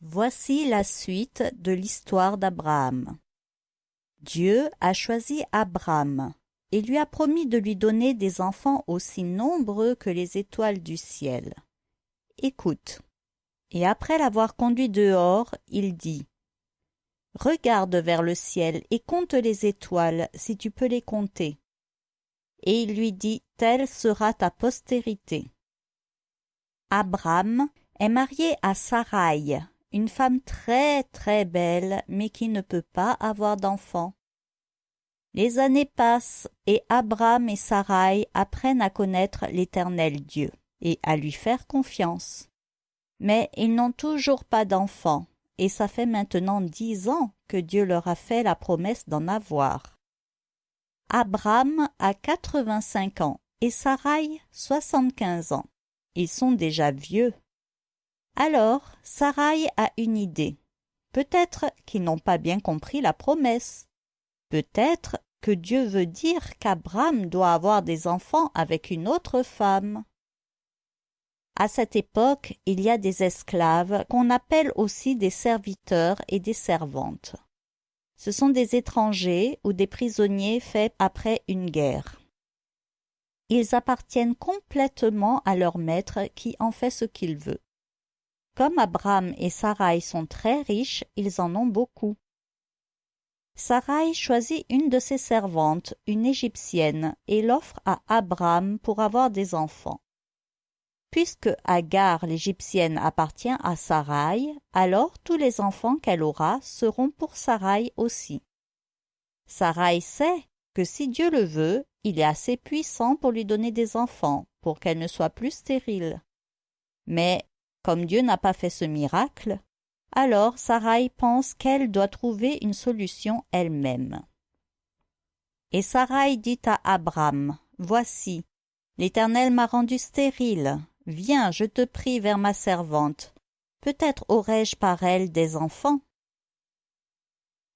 Voici la suite de l'histoire d'Abraham. Dieu a choisi Abraham et lui a promis de lui donner des enfants aussi nombreux que les étoiles du ciel. Écoute. Et après l'avoir conduit dehors, il dit Regarde vers le ciel et compte les étoiles, si tu peux les compter. Et il lui dit Telle sera ta postérité. Abraham est marié à Sarai, une femme très très belle, mais qui ne peut pas avoir d'enfant. Les années passent et Abraham et Sarai apprennent à connaître l'Éternel Dieu et à lui faire confiance. Mais ils n'ont toujours pas d'enfant, et ça fait maintenant dix ans que Dieu leur a fait la promesse d'en avoir. Abraham a quatre-vingt-cinq ans et Sarai soixante-quinze ans. Ils sont déjà vieux. Alors Sarai a une idée. Peut-être qu'ils n'ont pas bien compris la promesse. Peut-être que Dieu veut dire qu'Abraham doit avoir des enfants avec une autre femme. À cette époque, il y a des esclaves qu'on appelle aussi des serviteurs et des servantes. Ce sont des étrangers ou des prisonniers faits après une guerre. Ils appartiennent complètement à leur maître qui en fait ce qu'il veut. Comme Abraham et Sarai sont très riches, ils en ont beaucoup. Sarai choisit une de ses servantes, une égyptienne, et l'offre à Abraham pour avoir des enfants. Puisque Agar l'égyptienne appartient à Sarai, alors tous les enfants qu'elle aura seront pour Sarai aussi. Sarai sait que si Dieu le veut, il est assez puissant pour lui donner des enfants, pour qu'elle ne soit plus stérile. Mais comme Dieu n'a pas fait ce miracle, alors Sarai pense qu'elle doit trouver une solution elle-même. Et Sarai dit à Abraham, Voici, l'Éternel m'a rendu stérile. Viens, je te prie, vers ma servante. Peut-être aurai-je par elle des enfants.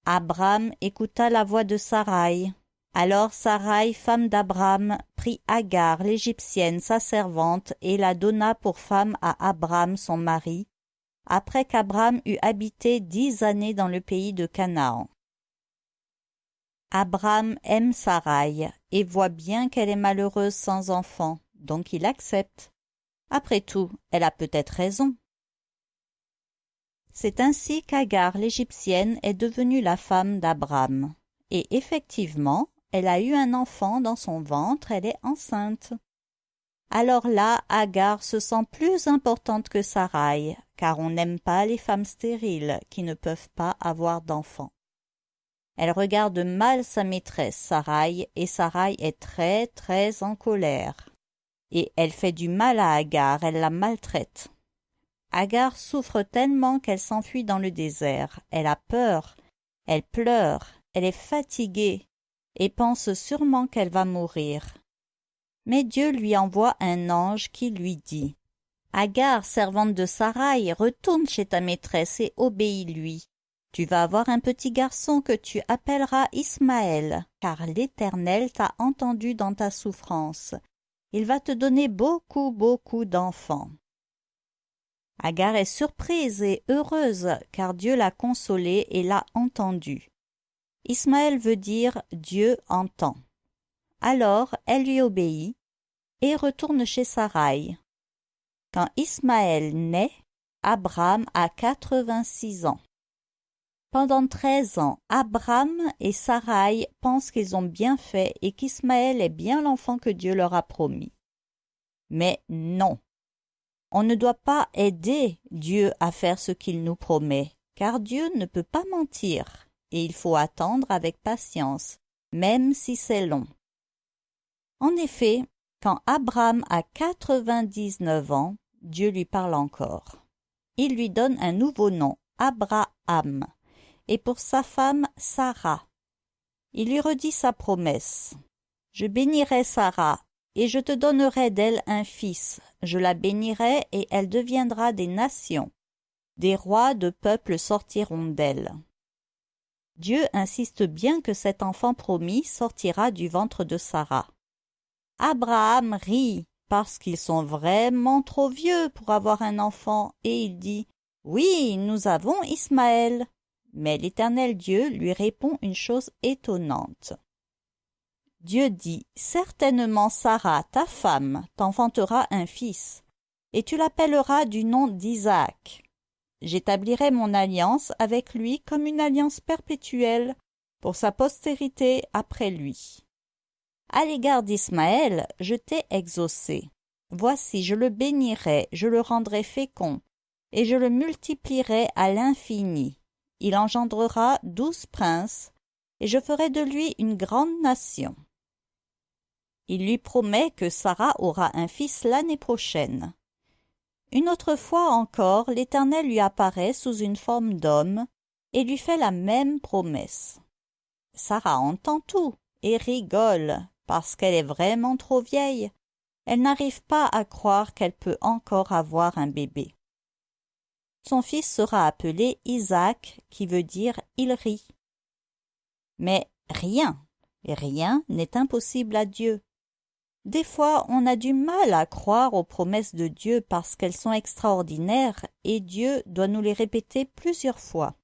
Abraham écouta la voix de Sarai. Alors Sarai, femme d'Abraham, prit Agar, l'Égyptienne, sa servante, et la donna pour femme à Abraham son mari, après qu'Abraham eut habité dix années dans le pays de Canaan. Abraham aime Sarai et voit bien qu'elle est malheureuse sans enfant, donc il accepte. Après tout, elle a peut-être raison. C'est ainsi qu'Agar l'Égyptienne est devenue la femme d'Abraham. Et effectivement, elle a eu un enfant dans son ventre, elle est enceinte. Alors là, Agar se sent plus importante que Sarai, car on n'aime pas les femmes stériles qui ne peuvent pas avoir d'enfants. Elle regarde mal sa maîtresse Sarai, et Sarai est très très en colère. Et elle fait du mal à Agar, elle la maltraite. Agar souffre tellement qu'elle s'enfuit dans le désert. Elle a peur, elle pleure, elle est fatiguée, et pense sûrement qu'elle va mourir. Mais Dieu lui envoie un ange qui lui dit Agar, servante de Sarai, retourne chez ta maîtresse et obéis-lui. Tu vas avoir un petit garçon que tu appelleras Ismaël, car l'Éternel t'a entendu dans ta souffrance. Il va te donner beaucoup, beaucoup d'enfants. Agar est surprise et heureuse, car Dieu l'a consolée et l'a entendue. Ismaël veut dire Dieu entend. Alors elle lui obéit et retourne chez Sarai. Quand Ismaël naît, Abraham a quatre-vingt-six ans. Pendant treize ans, Abraham et Sarai pensent qu'ils ont bien fait et qu'Ismaël est bien l'enfant que Dieu leur a promis. Mais non. On ne doit pas aider Dieu à faire ce qu'il nous promet, car Dieu ne peut pas mentir et il faut attendre avec patience, même si c'est long. En effet, quand Abraham a quatre-vingt-dix-neuf ans, Dieu lui parle encore. Il lui donne un nouveau nom, Abraham, et pour sa femme Sarah. Il lui redit sa promesse. Je bénirai Sarah, et je te donnerai d'elle un fils. Je la bénirai, et elle deviendra des nations. Des rois de peuples sortiront d'elle. Dieu insiste bien que cet enfant promis sortira du ventre de Sarah. Abraham rit parce qu'ils sont vraiment trop vieux pour avoir un enfant, et il dit Oui, nous avons Ismaël. Mais l'Éternel Dieu lui répond une chose étonnante. Dieu dit, Certainement Sarah, ta femme, t'enfantera un fils, et tu l'appelleras du nom d'Isaac. J'établirai mon alliance avec lui comme une alliance perpétuelle pour sa postérité après lui. À l'égard d'Ismaël, je t'ai exaucé. Voici, je le bénirai, je le rendrai fécond, et je le multiplierai à l'infini. Il engendrera douze princes, et je ferai de lui une grande nation. Il lui promet que Sarah aura un fils l'année prochaine. Une autre fois encore, l'Éternel lui apparaît sous une forme d'homme et lui fait la même promesse. Sarah entend tout et rigole parce qu'elle est vraiment trop vieille. Elle n'arrive pas à croire qu'elle peut encore avoir un bébé. Son fils sera appelé Isaac, qui veut dire il rit. Mais rien, rien n'est impossible à Dieu. Des fois, on a du mal à croire aux promesses de Dieu parce qu'elles sont extraordinaires et Dieu doit nous les répéter plusieurs fois.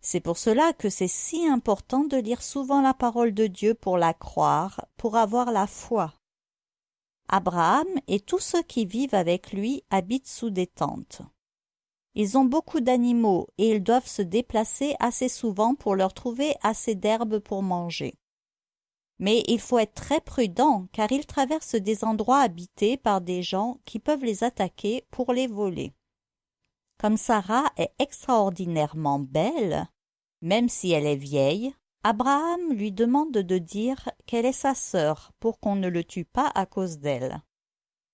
C'est pour cela que c'est si important de lire souvent la parole de Dieu pour la croire, pour avoir la foi. Abraham et tous ceux qui vivent avec lui habitent sous des tentes. Ils ont beaucoup d'animaux et ils doivent se déplacer assez souvent pour leur trouver assez d'herbe pour manger. Mais il faut être très prudent car ils traversent des endroits habités par des gens qui peuvent les attaquer pour les voler. Comme Sarah est extraordinairement belle, même si elle est vieille, Abraham lui demande de dire qu'elle est sa sœur pour qu'on ne le tue pas à cause d'elle.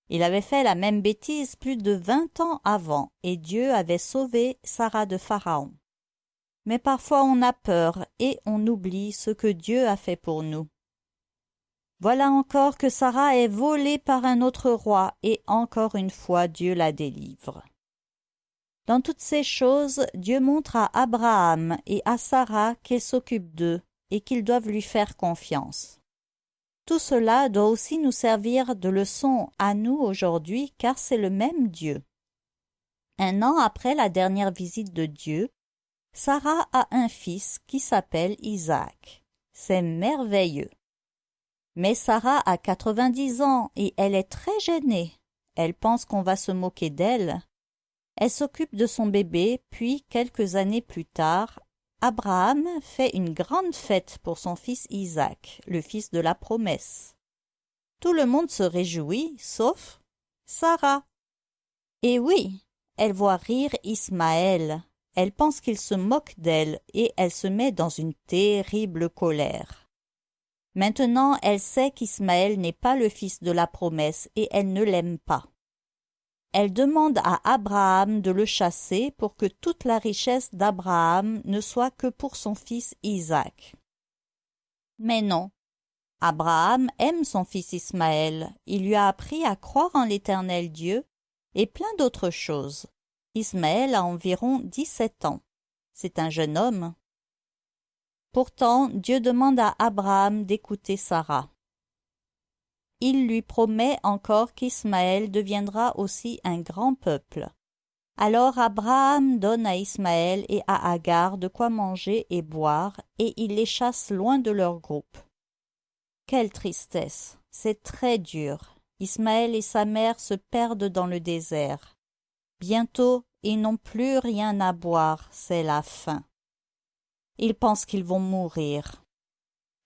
Il avait fait la même bêtise plus de vingt ans avant, et Dieu avait sauvé Sarah de Pharaon. Mais parfois on a peur et on oublie ce que Dieu a fait pour nous. Voilà encore que Sarah est volée par un autre roi, et encore une fois Dieu la délivre. Dans toutes ces choses, Dieu montre à Abraham et à Sarah qu'il s'occupe d'eux et qu'ils doivent lui faire confiance. Tout cela doit aussi nous servir de leçon à nous aujourd'hui car c'est le même Dieu. Un an après la dernière visite de Dieu, Sarah a un fils qui s'appelle Isaac. C'est merveilleux. Mais Sarah a quatre-vingt-dix ans et elle est très gênée. Elle pense qu'on va se moquer d'elle. Elle s'occupe de son bébé, puis quelques années plus tard, Abraham fait une grande fête pour son fils Isaac, le fils de la promesse. Tout le monde se réjouit, sauf Sarah. Et oui, elle voit rire Ismaël. Elle pense qu'il se moque d'elle et elle se met dans une terrible colère. Maintenant elle sait qu'Ismaël n'est pas le fils de la promesse et elle ne l'aime pas. Elle demande à Abraham de le chasser pour que toute la richesse d'Abraham ne soit que pour son fils Isaac. Mais non. Abraham aime son fils Ismaël, il lui a appris à croire en l'Éternel Dieu et plein d'autres choses. Ismaël a environ dix-sept ans. C'est un jeune homme. Pourtant, Dieu demande à Abraham d'écouter Sarah. Il lui promet encore qu'Ismaël deviendra aussi un grand peuple. Alors Abraham donne à Ismaël et à Agar de quoi manger et boire, et il les chasse loin de leur groupe. Quelle tristesse. C'est très dur. Ismaël et sa mère se perdent dans le désert. Bientôt ils n'ont plus rien à boire, c'est la faim. Ils pensent qu'ils vont mourir.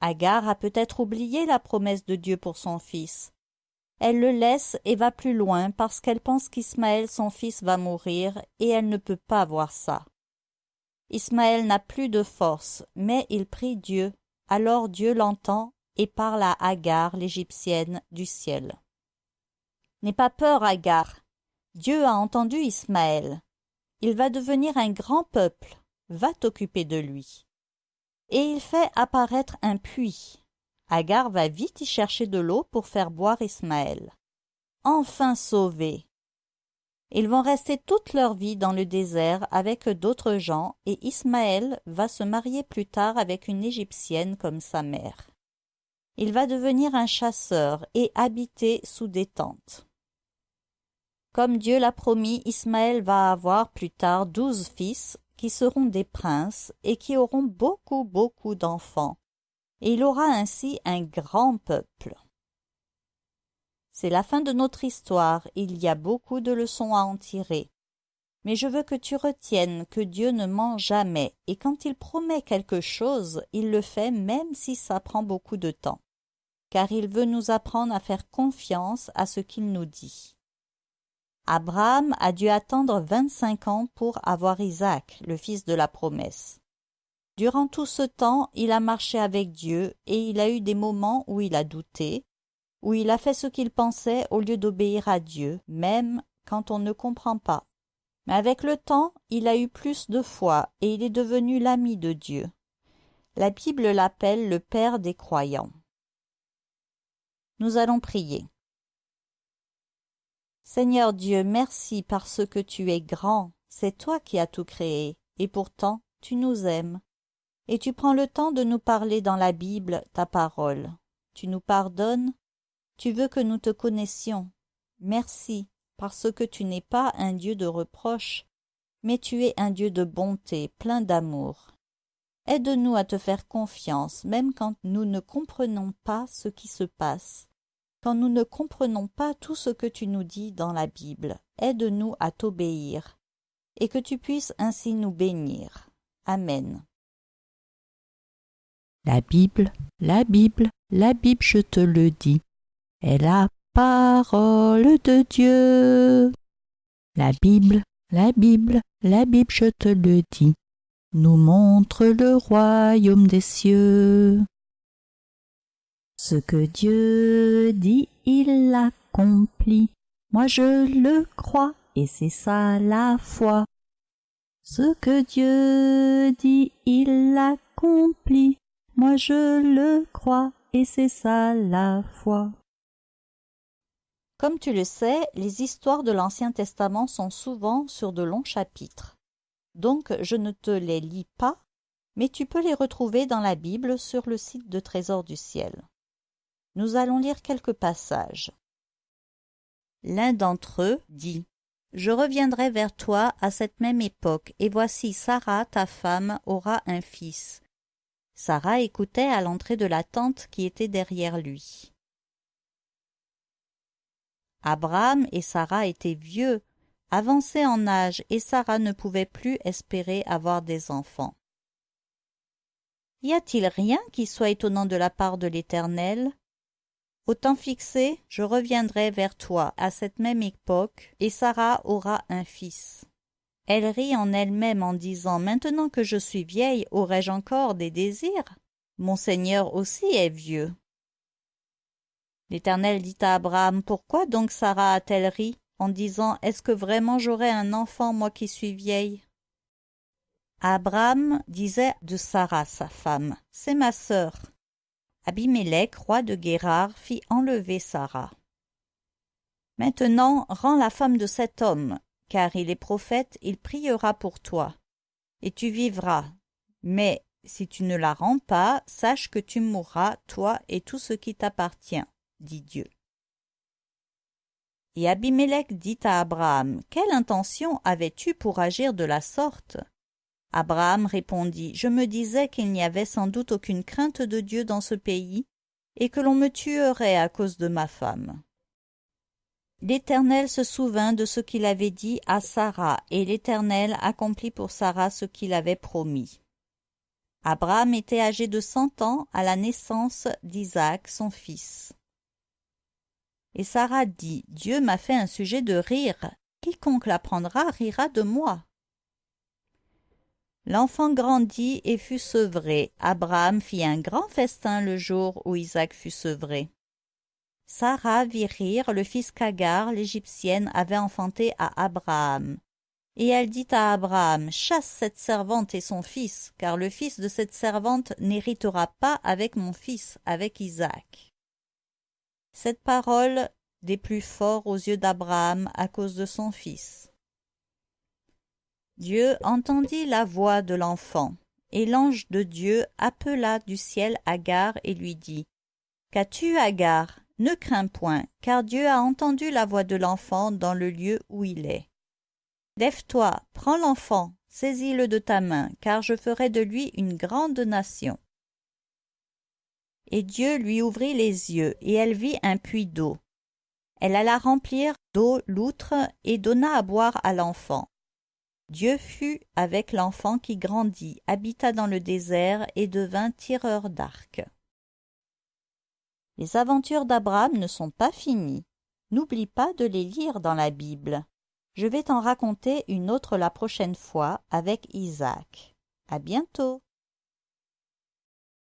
Agar a peut-être oublié la promesse de Dieu pour son fils. Elle le laisse et va plus loin parce qu'elle pense qu'Ismaël son fils va mourir et elle ne peut pas voir ça. Ismaël n'a plus de force, mais il prie Dieu. Alors Dieu l'entend et parle à Agar, l'Égyptienne, du ciel. N'aie pas peur, Agar. Dieu a entendu Ismaël. Il va devenir un grand peuple va t'occuper de lui. Et il fait apparaître un puits. Agar va vite y chercher de l'eau pour faire boire Ismaël. Enfin sauvés. Ils vont rester toute leur vie dans le désert avec d'autres gens et Ismaël va se marier plus tard avec une Égyptienne comme sa mère. Il va devenir un chasseur et habiter sous des tentes. Comme Dieu l'a promis, Ismaël va avoir plus tard douze fils qui seront des princes et qui auront beaucoup beaucoup d'enfants. Et il aura ainsi un grand peuple. C'est la fin de notre histoire, il y a beaucoup de leçons à en tirer. Mais je veux que tu retiennes que Dieu ne ment jamais, et quand il promet quelque chose, il le fait même si ça prend beaucoup de temps, car il veut nous apprendre à faire confiance à ce qu'il nous dit. Abraham a dû attendre vingt-cinq ans pour avoir Isaac, le fils de la promesse. Durant tout ce temps, il a marché avec Dieu, et il a eu des moments où il a douté, où il a fait ce qu'il pensait au lieu d'obéir à Dieu, même quand on ne comprend pas. Mais avec le temps, il a eu plus de foi, et il est devenu l'ami de Dieu. La Bible l'appelle le Père des croyants. Nous allons prier. Seigneur Dieu, merci parce que tu es grand, c'est toi qui as tout créé, et pourtant tu nous aimes. Et tu prends le temps de nous parler dans la Bible, ta parole. Tu nous pardonnes, tu veux que nous te connaissions. Merci, parce que tu n'es pas un Dieu de reproche, mais tu es un Dieu de bonté, plein d'amour. Aide-nous à te faire confiance, même quand nous ne comprenons pas ce qui se passe quand nous ne comprenons pas tout ce que tu nous dis dans la Bible, aide-nous à t'obéir, et que tu puisses ainsi nous bénir. Amen. La Bible, la Bible, la Bible, je te le dis, est la parole de Dieu. La Bible, la Bible, la Bible, je te le dis, nous montre le royaume des cieux. Ce que Dieu dit, il l'accomplit. Moi je le crois, et c'est ça la foi. Ce que Dieu dit, il l'accomplit. Moi je le crois, et c'est ça la foi. Comme tu le sais, les histoires de l'Ancien Testament sont souvent sur de longs chapitres. Donc je ne te les lis pas, mais tu peux les retrouver dans la Bible sur le site de Trésor du ciel. Nous allons lire quelques passages. L'un d'entre eux dit Je reviendrai vers toi à cette même époque, et voici Sarah, ta femme, aura un fils. Sarah écoutait à l'entrée de la tente qui était derrière lui. Abraham et Sarah étaient vieux, avancés en âge, et Sarah ne pouvait plus espérer avoir des enfants. Y a-t-il rien qui soit étonnant de la part de l'Éternel? Au temps fixé, je reviendrai vers toi à cette même époque, et Sarah aura un fils. Elle rit en elle-même en disant Maintenant que je suis vieille, aurais-je encore des désirs? Mon Seigneur aussi est vieux. L'Éternel dit à Abraham Pourquoi donc Sarah a-t-elle ri en disant Est-ce que vraiment j'aurai un enfant, moi qui suis vieille? Abraham disait de Sarah, sa femme C'est ma sœur. Abimélec, roi de Guérard, fit enlever Sarah. Maintenant, rends la femme de cet homme, car il est prophète, il priera pour toi, et tu vivras. Mais si tu ne la rends pas, sache que tu mourras, toi et tout ce qui t'appartient, dit Dieu. Et Abimélec dit à Abraham, Quelle intention avais-tu pour agir de la sorte? Abraham répondit, Je me disais qu'il n'y avait sans doute aucune crainte de Dieu dans ce pays, et que l'on me tuerait à cause de ma femme. L'Éternel se souvint de ce qu'il avait dit à Sarah, et l'Éternel accomplit pour Sarah ce qu'il avait promis. Abraham était âgé de cent ans à la naissance d'Isaac, son fils. Et Sarah dit, Dieu m'a fait un sujet de rire, quiconque l'apprendra rira de moi. L'enfant grandit et fut sevré. Abraham fit un grand festin le jour où Isaac fut sevré. Sarah vit rire le fils qu'Agar, l'Égyptienne, avait enfanté à Abraham. Et elle dit à Abraham, Chasse cette servante et son fils, car le fils de cette servante n'héritera pas avec mon fils, avec Isaac. Cette parole des plus forts aux yeux d'Abraham à cause de son fils. Dieu entendit la voix de l'enfant, et l'ange de Dieu appela du ciel Agar et lui dit Qu'as-tu, Agar? Ne crains point, car Dieu a entendu la voix de l'enfant dans le lieu où il est. Lève-toi, prends l'enfant, saisis-le de ta main, car je ferai de lui une grande nation. Et Dieu lui ouvrit les yeux, et elle vit un puits d'eau. Elle alla remplir d'eau l'outre et donna à boire à l'enfant. Dieu fut avec l'enfant qui grandit, habita dans le désert et devint tireur d'arc. Les aventures d'Abraham ne sont pas finies. N'oublie pas de les lire dans la Bible. Je vais t'en raconter une autre la prochaine fois avec Isaac. À bientôt.